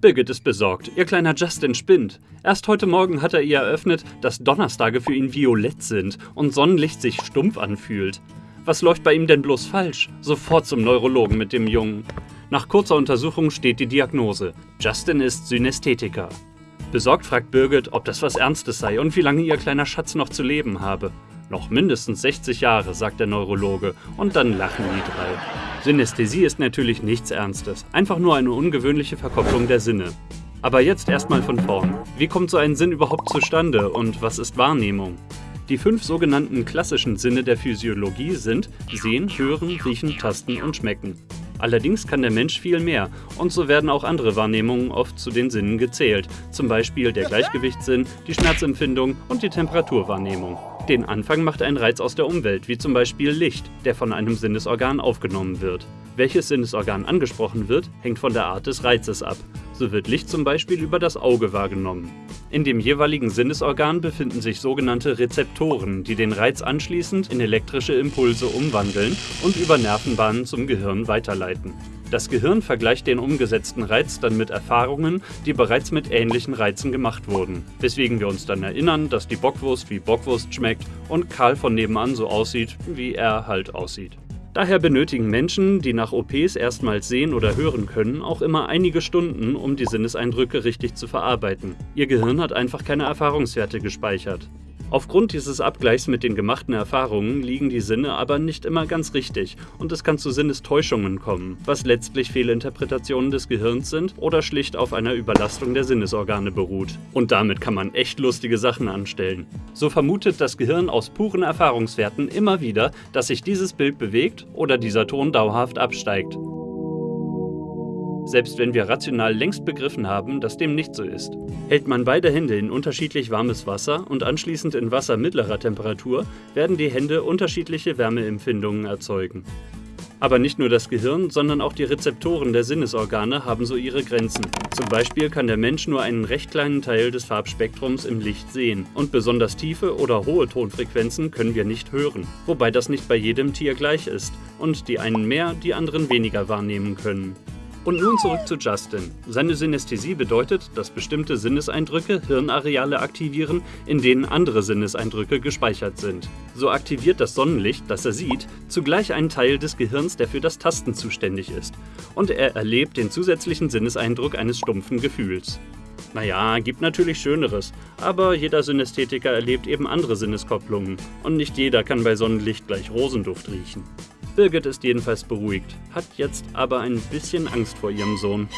Birgit ist besorgt. Ihr kleiner Justin spinnt. Erst heute Morgen hat er ihr eröffnet, dass Donnerstage für ihn violett sind und Sonnenlicht sich stumpf anfühlt. Was läuft bei ihm denn bloß falsch? Sofort zum Neurologen mit dem Jungen. Nach kurzer Untersuchung steht die Diagnose. Justin ist Synästhetiker. Besorgt fragt Birgit, ob das was Ernstes sei und wie lange ihr kleiner Schatz noch zu leben habe. Noch mindestens 60 Jahre, sagt der Neurologe, und dann lachen die drei. Synästhesie ist natürlich nichts Ernstes, einfach nur eine ungewöhnliche Verkopplung der Sinne. Aber jetzt erstmal von vorn. Wie kommt so ein Sinn überhaupt zustande und was ist Wahrnehmung? Die fünf sogenannten klassischen Sinne der Physiologie sind Sehen, Hören, Riechen, Tasten und Schmecken. Allerdings kann der Mensch viel mehr und so werden auch andere Wahrnehmungen oft zu den Sinnen gezählt, zum Beispiel der Gleichgewichtssinn, die Schmerzempfindung und die Temperaturwahrnehmung. Den Anfang macht ein Reiz aus der Umwelt, wie zum Beispiel Licht, der von einem Sinnesorgan aufgenommen wird. Welches Sinnesorgan angesprochen wird, hängt von der Art des Reizes ab. So wird Licht zum Beispiel über das Auge wahrgenommen. In dem jeweiligen Sinnesorgan befinden sich sogenannte Rezeptoren, die den Reiz anschließend in elektrische Impulse umwandeln und über Nervenbahnen zum Gehirn weiterleiten. Das Gehirn vergleicht den umgesetzten Reiz dann mit Erfahrungen, die bereits mit ähnlichen Reizen gemacht wurden, weswegen wir uns dann erinnern, dass die Bockwurst wie Bockwurst schmeckt und Karl von nebenan so aussieht, wie er halt aussieht. Daher benötigen Menschen, die nach OPs erstmals sehen oder hören können, auch immer einige Stunden, um die Sinneseindrücke richtig zu verarbeiten. Ihr Gehirn hat einfach keine Erfahrungswerte gespeichert. Aufgrund dieses Abgleichs mit den gemachten Erfahrungen liegen die Sinne aber nicht immer ganz richtig und es kann zu Sinnestäuschungen kommen, was letztlich Fehlinterpretationen des Gehirns sind oder schlicht auf einer Überlastung der Sinnesorgane beruht. Und damit kann man echt lustige Sachen anstellen. So vermutet das Gehirn aus puren Erfahrungswerten immer wieder, dass sich dieses Bild bewegt oder dieser Ton dauerhaft absteigt selbst wenn wir rational längst begriffen haben, dass dem nicht so ist. Hält man beide Hände in unterschiedlich warmes Wasser und anschließend in Wasser mittlerer Temperatur, werden die Hände unterschiedliche Wärmeempfindungen erzeugen. Aber nicht nur das Gehirn, sondern auch die Rezeptoren der Sinnesorgane haben so ihre Grenzen. Zum Beispiel kann der Mensch nur einen recht kleinen Teil des Farbspektrums im Licht sehen und besonders tiefe oder hohe Tonfrequenzen können wir nicht hören, wobei das nicht bei jedem Tier gleich ist und die einen mehr, die anderen weniger wahrnehmen können. Und nun zurück zu Justin. Seine Synästhesie bedeutet, dass bestimmte Sinneseindrücke Hirnareale aktivieren, in denen andere Sinneseindrücke gespeichert sind. So aktiviert das Sonnenlicht, das er sieht, zugleich einen Teil des Gehirns, der für das Tasten zuständig ist. Und er erlebt den zusätzlichen Sinneseindruck eines stumpfen Gefühls. Naja, gibt natürlich Schöneres, aber jeder Synästhetiker erlebt eben andere Sinneskopplungen und nicht jeder kann bei Sonnenlicht gleich Rosenduft riechen. Birgit ist jedenfalls beruhigt, hat jetzt aber ein bisschen Angst vor ihrem Sohn.